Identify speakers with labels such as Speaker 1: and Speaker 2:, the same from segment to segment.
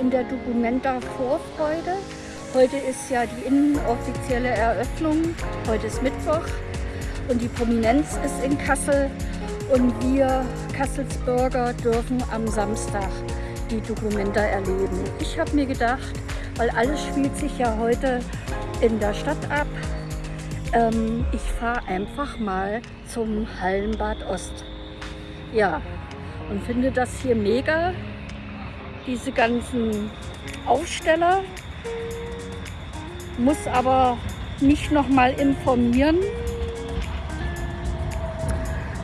Speaker 1: in der Documenta Vorfreude. Heute ist ja die inoffizielle Eröffnung. Heute ist Mittwoch und die Prominenz ist in Kassel. Und wir Kasselsbürger dürfen am Samstag die Documenta erleben. Ich habe mir gedacht, weil alles spielt sich ja heute in der Stadt ab, ähm, ich fahre einfach mal zum Hallenbad Ost. Ja, und finde das hier mega, diese ganzen Aufsteller. Muss aber nicht noch mal informieren,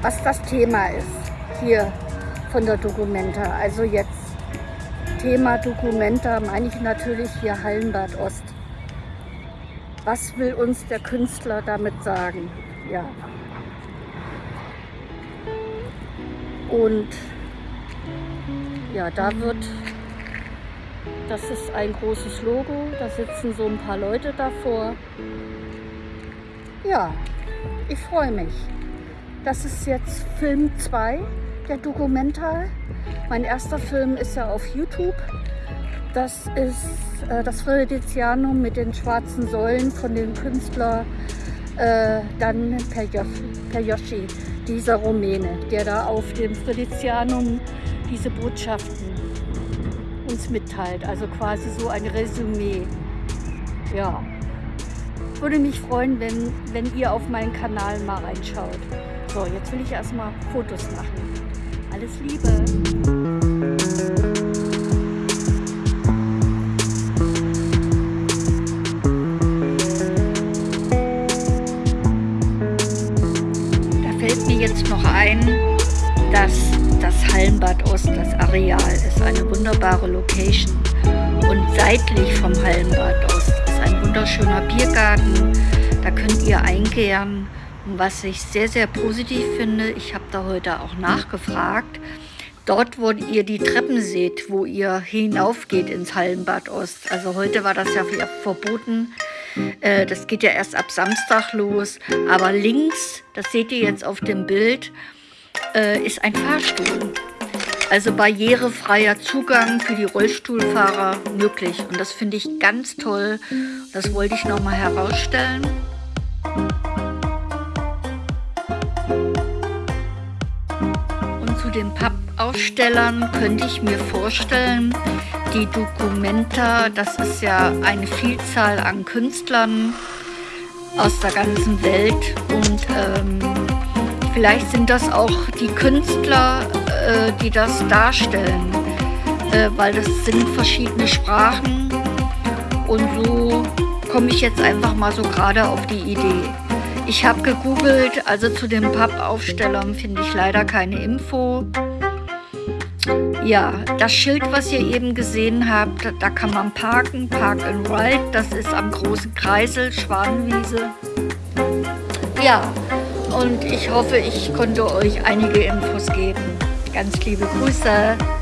Speaker 1: was das Thema ist hier von der Dokumenta. Also jetzt Thema Dokumenta meine ich natürlich hier Hallenbad Ost. Was will uns der Künstler damit sagen? Ja. Und ja, da wird, das ist ein großes Logo, da sitzen so ein paar Leute davor. Ja, ich freue mich. Das ist jetzt Film 2, der Dokumentar. Mein erster Film ist ja auf YouTube. Das ist äh, das Fridizianum mit den schwarzen Säulen von dem Künstler äh, Dan Perjoschi, dieser Rumäne, der da auf dem Fridizianum diese Botschaften uns mitteilt. Also quasi so ein Resümee. Ja, würde mich freuen, wenn, wenn ihr auf meinen Kanal mal reinschaut. So, jetzt will ich erstmal Fotos machen. Alles Liebe! jetzt noch ein, dass das Hallenbad Ost, das Areal, ist eine wunderbare Location. Und seitlich vom Hallenbad Ost ist ein wunderschöner Biergarten. Da könnt ihr einkehren. Und was ich sehr, sehr positiv finde, ich habe da heute auch nachgefragt, dort, wo ihr die Treppen seht, wo ihr hinaufgeht ins Hallenbad Ost. Also heute war das ja verboten, äh, das geht ja erst ab Samstag los. Aber links, das seht ihr jetzt auf dem Bild, äh, ist ein Fahrstuhl. Also barrierefreier Zugang für die Rollstuhlfahrer möglich. Und das finde ich ganz toll. Das wollte ich nochmal herausstellen. Und zu den Pappausstellern könnte ich mir vorstellen, die Documenta, das ist ja eine Vielzahl an Künstlern aus der ganzen Welt und ähm, vielleicht sind das auch die Künstler, die das darstellen, äh, weil das sind verschiedene Sprachen und so komme ich jetzt einfach mal so gerade auf die Idee. Ich habe gegoogelt, also zu den Pappaufstellern finde ich leider keine Info. Ja, das Schild, was ihr eben gesehen habt, da kann man parken, Park and Ride, das ist am großen Kreisel, Schwanenwiese. Ja, und ich hoffe, ich konnte euch einige Infos geben. Ganz liebe Grüße.